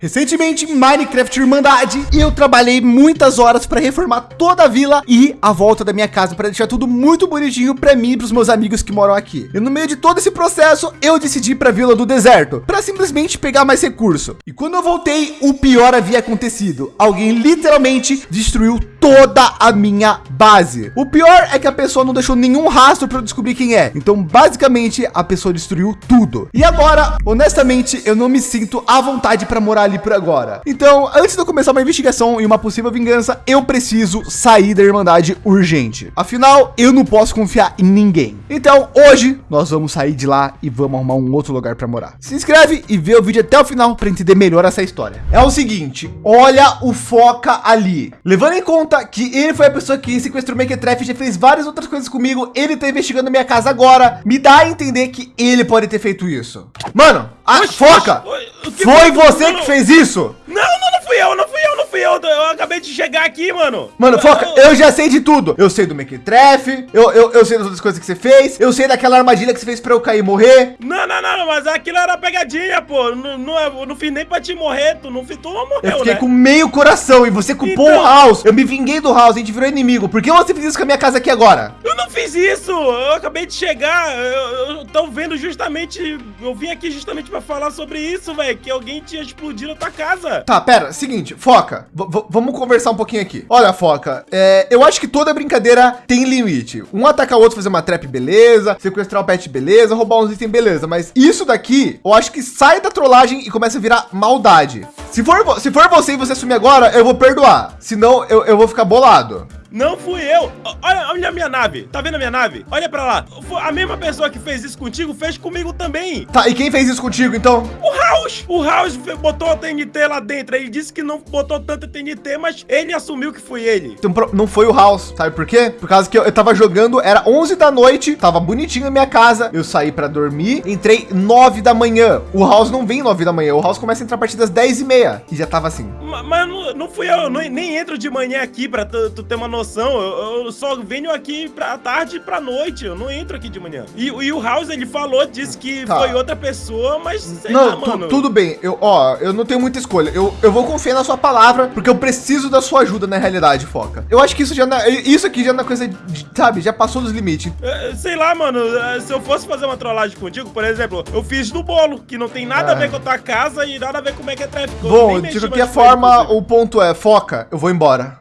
Recentemente, Minecraft Irmandade, eu trabalhei muitas horas para reformar toda a vila e a volta da minha casa para deixar tudo muito bonitinho para mim e para os meus amigos que moram aqui. E no meio de todo esse processo, eu decidi para a Vila do Deserto para simplesmente pegar mais recurso. E quando eu voltei, o pior havia acontecido. Alguém literalmente destruiu toda a minha base. O pior é que a pessoa não deixou nenhum rastro para eu descobrir quem é. Então, basicamente, a pessoa destruiu tudo. E agora, honestamente, eu não me sinto à vontade para morar ali por agora. Então, antes de eu começar uma investigação e uma possível vingança, eu preciso sair da Irmandade urgente. Afinal, eu não posso confiar em ninguém. Então, hoje, nós vamos sair de lá e vamos arrumar um outro lugar para morar. Se inscreve e vê o vídeo até o final para entender melhor essa história. É o seguinte, olha o Foca ali. Levando em conta que ele foi a pessoa que sequestrou o Mequetrefe, já fez várias outras coisas comigo, ele tá investigando minha casa agora, me dá a entender que ele pode ter feito isso. Mano, a Oxi, Foca, foi você que fez isso? Não, não, não fui eu, não fui eu, eu. Acabei de chegar aqui, mano. Mano, Foca, eu, eu já sei de tudo. Eu sei do Mequetrefe, eu, eu, eu sei das outras coisas que você fez, eu sei daquela armadilha que você fez pra eu cair e morrer. Não, não, não, mas aquilo era pegadinha, pô. Não, não, eu não fiz nem pra te morrer, tu não, tu não morreu, Eu fiquei né? com meio coração e você culpou então... o House. Eu me vinguei do House, a gente virou inimigo. Por que você fez isso com a minha casa aqui agora? Eu não fiz isso. Eu acabei de chegar. Eu, eu tô vendo justamente, eu vim aqui justamente pra falar sobre isso, velho, que alguém tinha explodido a tua casa. Tá, pera, seguinte, Foca, vamos conversar um pouquinho aqui. Olha, Foca, é, eu acho que toda brincadeira tem limite. Um atacar o outro, fazer uma trap, beleza, sequestrar o pet, beleza, roubar uns itens, beleza, mas isso daqui, eu acho que sai da trollagem e começa a virar maldade. Se for, se for você e você assumir agora, eu vou perdoar. Senão, eu, eu vou ficar bolado. Não fui eu. Olha, olha a minha nave. Tá vendo a minha nave? Olha pra lá. A mesma pessoa que fez isso contigo fez comigo também. Tá, e quem fez isso contigo, então? O House. O House botou a TNT lá dentro. Ele disse que não botou tanta TNT, mas ele assumiu que foi ele. Então, não foi o House. Sabe por quê? Por causa que eu, eu tava jogando, era 11 da noite, tava bonitinho a minha casa. Eu saí pra dormir, entrei 9 da manhã. O House não vem 9 da manhã. O House começa a entrar a partir das 10 e meia. E já tava assim. Mas, mas não, não fui eu. eu não, nem entro de manhã aqui pra tu, tu ter uma noção. Eu, eu, só venho aqui pra tarde e pra noite. Eu não entro aqui de manhã. E, e o House, ele falou, disse que tá. foi outra pessoa, mas sei não, lá, mano. tudo bem. Eu, ó, eu não tenho muita escolha. Eu, eu vou confiar na sua palavra, porque eu preciso da sua ajuda na realidade, Foca. Eu acho que isso já não, é, isso aqui já é coisa, sabe, já passou dos limites. É, sei lá, mano. É, se eu fosse fazer uma trollagem contigo, por exemplo, eu fiz do bolo, que não tem nada é. a ver com a tua casa e nada a ver com o é tráfico. Bom, de qualquer forma, o ponto é, Foca, eu vou embora.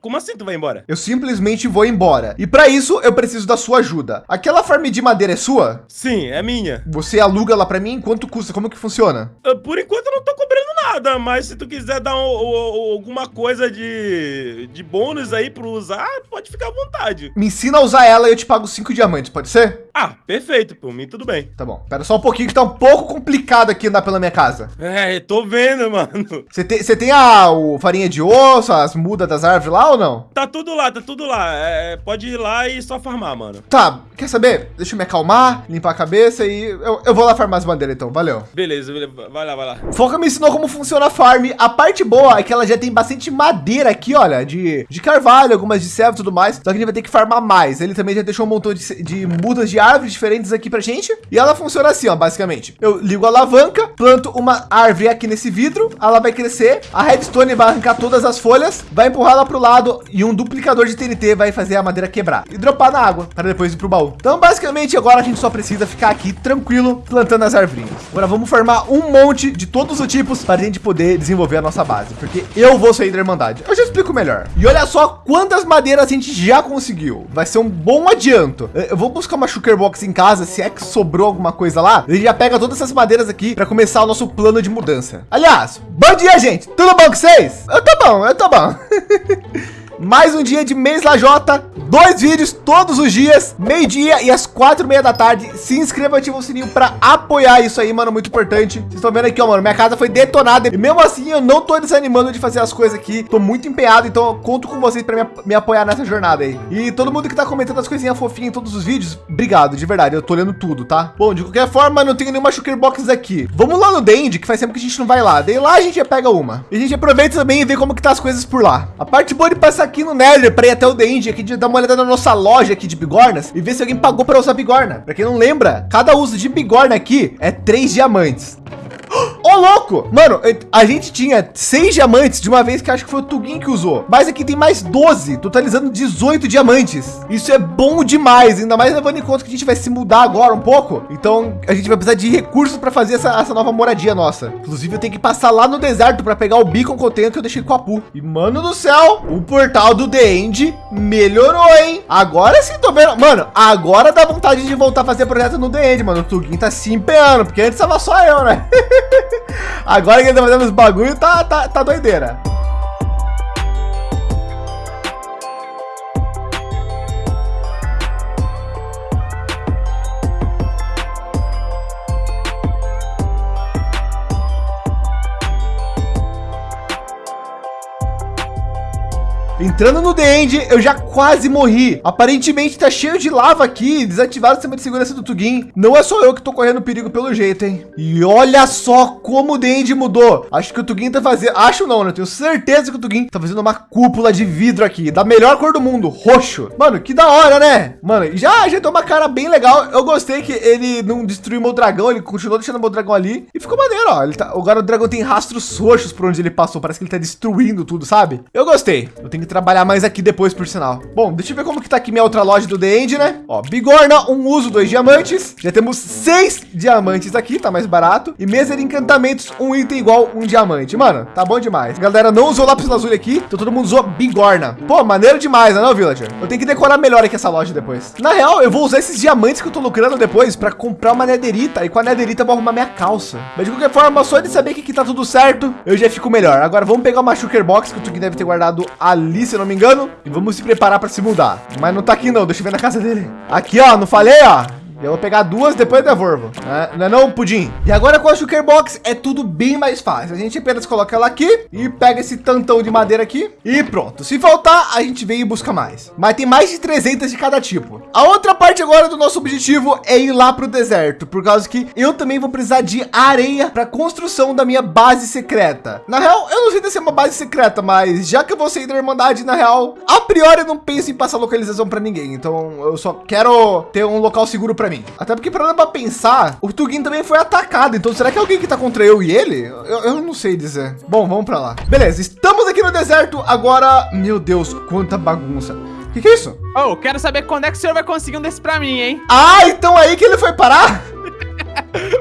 Como assim tu vai embora? Eu simplesmente simplesmente vou embora. E para isso eu preciso da sua ajuda. Aquela farm de madeira é sua? Sim, é minha. Você aluga lá para mim? Quanto custa? Como que funciona? Uh, por enquanto eu não tô cobrando nada, mas se tu quiser dar um, um, alguma coisa de, de bônus aí para usar, pode ficar à vontade. Me ensina a usar ela e eu te pago cinco diamantes, pode ser? Ah, perfeito, por mim tudo bem. Tá bom. Pera só um pouquinho que tá um pouco complicado aqui andar pela minha casa. É, tô vendo, mano. Você tem, você tem a o farinha de osso, as mudas das árvores lá ou não? Tá tudo lá, tá tudo lá. É, pode ir lá e só farmar, mano. Tá, quer saber? Deixa eu me acalmar, limpar a cabeça e eu, eu vou lá farmar as bandeiras então, valeu. Beleza, beleza, vai lá, vai lá. Foca me ensinou como funciona a farm. A parte boa é que ela já tem bastante madeira aqui, olha, de, de carvalho, algumas de servo e tudo mais. Só que a gente vai ter que farmar mais. Ele também já deixou um montão de, de mudas de árvores diferentes aqui pra gente. E ela funciona assim, ó, basicamente. Eu ligo a alavanca, planto uma árvore aqui nesse vidro, ela vai crescer, a redstone vai arrancar todas as folhas, vai empurrar ela pro lado e um duplicador de TNT vai fazer a madeira quebrar e dropar na água para depois ir pro baú. Então, basicamente, agora a gente só precisa ficar aqui tranquilo plantando as árvores. Agora vamos formar um monte de todos os tipos para a gente poder desenvolver a nossa base, porque eu vou sair da Irmandade. Eu já explico melhor. E olha só quantas madeiras a gente já conseguiu. Vai ser um bom adianto. Eu vou buscar uma sugar box em casa, se é que sobrou alguma coisa lá, gente já pega todas essas madeiras aqui para começar o nosso plano de mudança. Aliás, bom dia, gente. Tudo bom com vocês? Eu tô bom, eu tô bom. Mais um dia de mês lajota, dois vídeos todos os dias, meio-dia e às quatro e meia da tarde. Se inscreva, ativa o sininho para apoiar isso aí, mano, muito importante. Vocês estão vendo aqui, ó, mano, minha casa foi detonada e mesmo assim eu não tô desanimando de fazer as coisas aqui. Tô muito empenhado, então eu conto com vocês para me, me, apoiar nessa jornada aí. E todo mundo que tá comentando as coisinhas fofinhas em todos os vídeos, obrigado, de verdade, eu tô olhando tudo, tá? Bom, de qualquer forma, não tenho nenhuma sugar box aqui. Vamos lá no Dend, que faz tempo que a gente não vai lá. Daí lá a gente já pega uma. E a gente aproveita também e vê como que tá as coisas por lá. A parte boa de passar aqui no Nether para ir até o Dend aqui de dar uma olhada na nossa loja aqui de bigornas e ver se alguém pagou para usar bigorna. Para quem não lembra, cada uso de bigorna aqui é três diamantes. Louco! Mano, a gente tinha seis diamantes de uma vez que acho que foi o Tugin que usou. Mas aqui tem mais 12, totalizando 18 diamantes. Isso é bom demais, ainda mais levando em conta que a gente vai se mudar agora um pouco. Então, a gente vai precisar de recursos para fazer essa, essa nova moradia nossa. Inclusive, eu tenho que passar lá no deserto para pegar o beacon que eu tenho que eu deixei com a Pu. E, mano do céu, o portal do The End melhorou, hein? Agora sim, tô vendo. Mano, agora dá vontade de voltar a fazer projeto no The End, mano. O Tugin tá se empenhando, porque antes tava só eu, né? agora que ele tá fazendo os bagulho, tá, tá, tá doideira. Entrando no The End, eu já quase morri. Aparentemente tá cheio de lava aqui, desativaram o sistema de segurança do Tugin. Não é só eu que tô correndo perigo pelo jeito, hein? E olha só como o The End mudou. Acho que o Tugin tá fazendo, acho não, né? Tenho certeza que o Tugin tá fazendo uma cúpula de vidro aqui, da melhor cor do mundo, roxo. Mano, que da hora, né? Mano, já já tem uma cara bem legal. Eu gostei que ele não destruiu meu dragão, ele continuou deixando meu dragão ali e ficou maneiro, ó. Ele tá, agora o dragão tem rastros roxos por onde ele passou, parece que ele tá destruindo tudo, sabe? Eu gostei. Eu tenho que trabalhar mais aqui depois, por sinal. Bom, deixa eu ver como que tá aqui minha outra loja do The End, né? Ó, bigorna, um uso, dois diamantes. Já temos seis diamantes aqui, tá mais barato. E mesa de encantamentos, um item igual um diamante. Mano, tá bom demais. galera não usou lápis lazuli aqui, então todo mundo usou bigorna. Pô, maneiro demais, né, não, Villager? Eu tenho que decorar melhor aqui essa loja depois. Na real, eu vou usar esses diamantes que eu tô lucrando depois para comprar uma nederita. E com a nederita eu vou arrumar minha calça. Mas de qualquer forma, só de saber que aqui tá tudo certo, eu já fico melhor. Agora vamos pegar uma sugar box que o Tuki deve ter guardado ali, se eu não me engano, e vamos se preparar para se mudar. Mas não tá aqui não, deixa eu ver na casa dele. Aqui, ó, não falei, ó. Eu vou pegar duas, depois devolvo. Né? Não é não, Pudim? E agora com a Sugar Box é tudo bem mais fácil. A gente apenas coloca ela aqui e pega esse tantão de madeira aqui e pronto. Se faltar, a gente vem e busca mais. Mas tem mais de 300 de cada tipo. A outra parte agora do nosso objetivo é ir lá para o deserto, por causa que eu também vou precisar de areia para construção da minha base secreta. Na real, eu não sei se é uma base secreta, mas já que eu vou sair da Irmandade, na real, a priori eu não penso em passar localização para ninguém. Então eu só quero ter um local seguro para mim. Até porque para para pensar, o Tugin também foi atacado. Então será que é alguém que tá contra eu e ele? Eu, eu não sei dizer. Bom, vamos para lá. Beleza, estamos aqui no deserto. Agora, meu Deus, quanta bagunça. O que, que é isso? Oh, quero saber quando é que o senhor vai conseguir um desse para mim, hein? Ah, então aí que ele foi parar?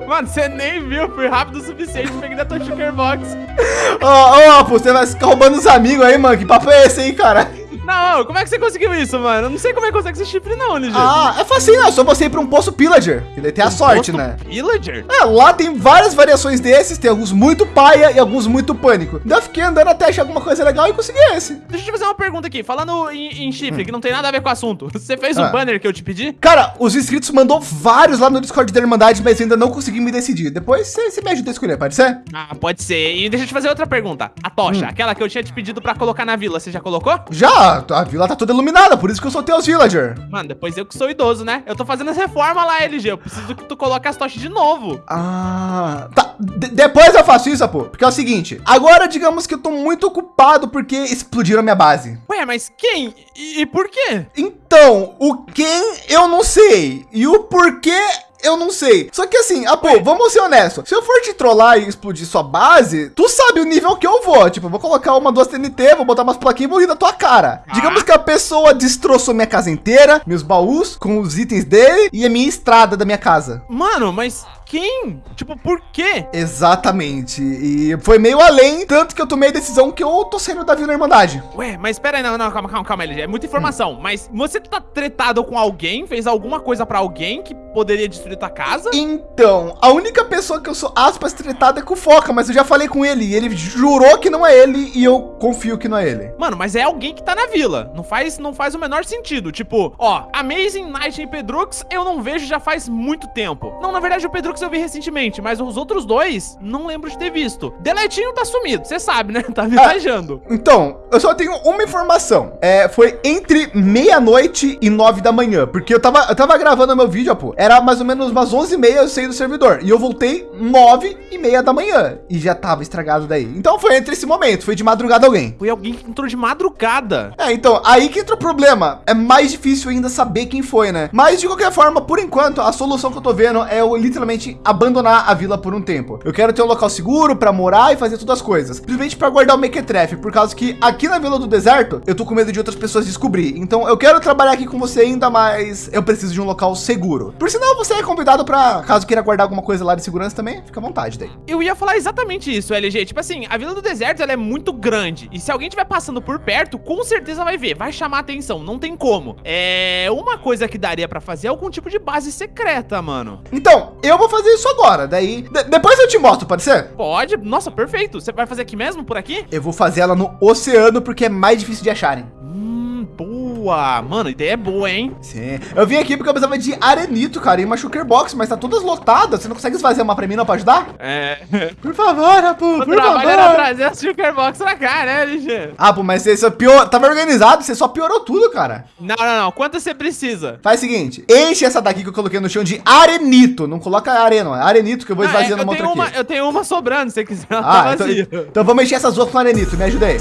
Mano, você nem viu, fui rápido o suficiente, peguei da tua sugar box. Ó, oh, oh, você vai ficar roubando os amigos aí, mano. Que papo é esse aí, cara? Não, como é que você conseguiu isso, mano? Eu não sei como é que consegue esse chifre não, LG. Ah, é facinho, é só você ir pra um poço pillager. E daí tem a um sorte, né? Pillager? É, lá tem várias variações desses, tem alguns muito paia e alguns muito pânico. Daí eu fiquei andando até achar alguma coisa legal e consegui esse. Deixa eu te fazer uma pergunta aqui, falando em, em chifre, hum. que não tem nada a ver com o assunto. Você fez ah. o banner que eu te pedi? Cara, os inscritos mandou vários lá no Discord da Irmandade, mas ainda não consegui me decidir. Depois você me ajuda a escolher, pode ser? Ah, pode ser. E deixa eu te fazer outra pergunta. A tocha, hum. aquela que eu tinha te pedido pra colocar na vila, você já colocou? Já, a vila tá toda iluminada, por isso que eu soltei os villager. Mano, depois eu que sou idoso, né? Eu tô fazendo as reformas lá, LG. Eu preciso que tu coloque as tochas de novo. Ah, tá. D depois eu faço isso, pô. Porque é o seguinte, agora digamos que eu tô muito ocupado porque explodiram a minha base. Ué, mas quem? E, e por quê? Então, o quem eu não sei. E o porquê eu não sei. Só que assim, ah, pô, vamos ser honestos. Se eu for te trollar e explodir sua base, tu sabe o nível que eu vou. Tipo, eu vou colocar uma, duas TNT, vou botar umas plaquinhas e vou rir da tua cara. Ah. Digamos que a pessoa destroçou minha casa inteira, meus baús com os itens dele e a minha estrada da minha casa. Mano, mas quem? Tipo, por quê? Exatamente. E foi meio além, tanto que eu tomei a decisão que eu tô saindo da Vila Irmandade. Ué, mas espera aí, não, não, calma, calma, calma, LG. É muita informação. Hum. Mas você tá tretado com alguém? Fez alguma coisa pra alguém que poderia destruir tua casa? Então, a única pessoa que eu sou, aspas, tretado é com o Foca, mas eu já falei com ele. E ele jurou que não é ele e eu confio que não é ele. Mano, mas é alguém que tá na vila. Não faz, não faz o menor sentido. Tipo, ó, Amazing Night em Pedrux eu não vejo já faz muito tempo. Não, na verdade o Pedrux eu vi recentemente, mas os outros dois não lembro de ter visto. Deletinho tá sumido, você sabe, né? Tá viajando. Ah, então, eu só tenho uma informação. É, foi entre meia-noite e nove da manhã, porque eu tava, eu tava gravando meu vídeo, pô. Era mais ou menos umas onze e meia eu saí do servidor. E eu voltei nove e meia da manhã. E já tava estragado daí. Então foi entre esse momento, foi de madrugada alguém. Foi alguém que entrou de madrugada. É, então, aí que entra o problema. É mais difícil ainda saber quem foi, né? Mas de qualquer forma, por enquanto, a solução que eu tô vendo é eu literalmente simplesmente abandonar a vila por um tempo. Eu quero ter um local seguro para morar e fazer todas as coisas. Simplesmente para guardar o Mequetrefe, por causa que aqui na Vila do Deserto, eu tô com medo de outras pessoas descobrir. Então eu quero trabalhar aqui com você ainda, mas eu preciso de um local seguro. Por sinal, você é convidado para, caso queira guardar alguma coisa lá de segurança também, fica à vontade daí. Eu ia falar exatamente isso, LG. Tipo assim, a Vila do Deserto, ela é muito grande. E se alguém estiver passando por perto, com certeza vai ver, vai chamar atenção, não tem como. É uma coisa que daria para fazer é algum tipo de base secreta, mano. Então, eu vou fazer isso agora, daí de depois eu te mostro, pode ser? Pode. Nossa, perfeito. Você vai fazer aqui mesmo, por aqui? Eu vou fazer ela no oceano porque é mais difícil de acharem. Hum, boa. Mano, ideia é boa, hein? Sim. Eu vim aqui porque eu precisava de arenito, cara, e uma sugar box, mas tá todas lotadas. Você não consegue fazer uma pra mim não pra ajudar? É. Por favor, Apu, por favor. era trazer a sugar box pra cá, né, LG? Apu, mas você só pior... Tava organizado, você só piorou tudo, cara. Não, não, não. Quanto você precisa? Faz o seguinte, enche essa daqui que eu coloquei no chão de arenito. Não coloca arena, é arenito que eu vou esvaziando ah, é, eu, tenho uma, eu tenho uma sobrando, se você quiser. Ah, tá então, então vamos encher essas duas com arenito, me ajuda aí.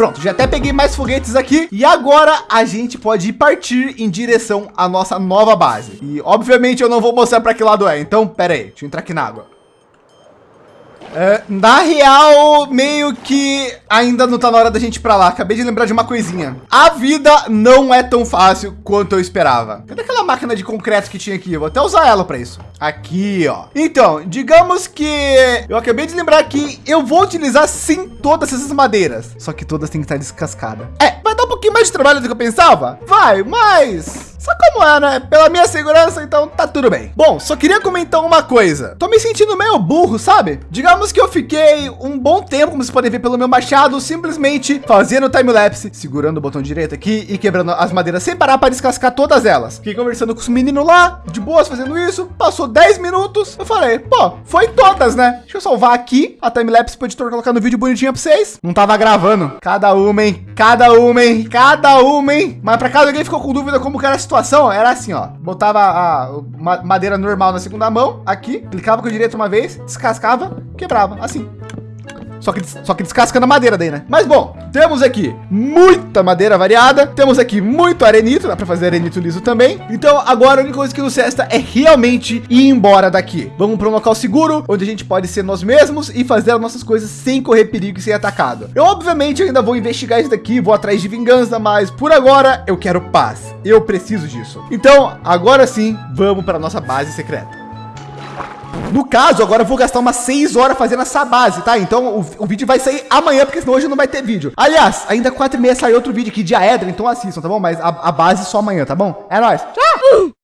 Pronto, já até peguei mais foguetes aqui e agora a gente pode partir em direção à nossa nova base. E obviamente eu não vou mostrar para que lado é, então pera aí, deixa eu entrar aqui na água. É, na real, meio que ainda não tá na hora da gente ir pra lá. Acabei de lembrar de uma coisinha. A vida não é tão fácil quanto eu esperava. Cadê aquela máquina de concreto que tinha aqui? Eu vou até usar ela para isso. Aqui, ó. Então, digamos que eu acabei de lembrar que eu vou utilizar sim todas essas madeiras. Só que todas têm que estar descascadas. É, vai dar um pouquinho mais de trabalho do que eu pensava? Vai, mas só como é, né? Pela minha segurança, então tá tudo bem. Bom, só queria comentar uma coisa. Tô me sentindo meio burro, sabe? Digamos que eu fiquei um bom tempo, como vocês podem ver pelo meu machado, simplesmente fazendo time-lapse, segurando o botão direito aqui e quebrando as madeiras sem parar para descascar todas elas. Fiquei conversando com os meninos lá, de boas, fazendo isso. Passou 10 minutos, eu falei, pô, foi todas, né? Deixa eu salvar aqui a time-lapse pro editor colocar no vídeo bonitinho pra vocês. Não tava gravando. Cada uma, hein? Cada uma, hein? Cada uma, hein? Mas pra cada alguém ficou com dúvida como que era a situação era assim, ó. Botava a madeira normal na segunda mão, aqui, clicava com o direito uma vez, descascava, quebrava, assim. Só que, só que descascando a madeira daí, né? Mas bom, temos aqui muita madeira variada. Temos aqui muito arenito, dá para fazer arenito liso também. Então agora a única coisa que nos resta é realmente ir embora daqui. Vamos para um local seguro, onde a gente pode ser nós mesmos e fazer as nossas coisas sem correr perigo e ser atacado. Eu obviamente ainda vou investigar isso daqui, vou atrás de vingança, mas por agora eu quero paz. Eu preciso disso. Então agora sim, vamos para nossa base secreta. No caso, agora eu vou gastar umas 6 horas fazendo essa base, tá? Então o, o vídeo vai sair amanhã, porque senão hoje não vai ter vídeo. Aliás, ainda 4 e meia sai outro vídeo aqui de Aedra, então assistam, tá bom? Mas a, a base só amanhã, tá bom? É nóis. Tchau!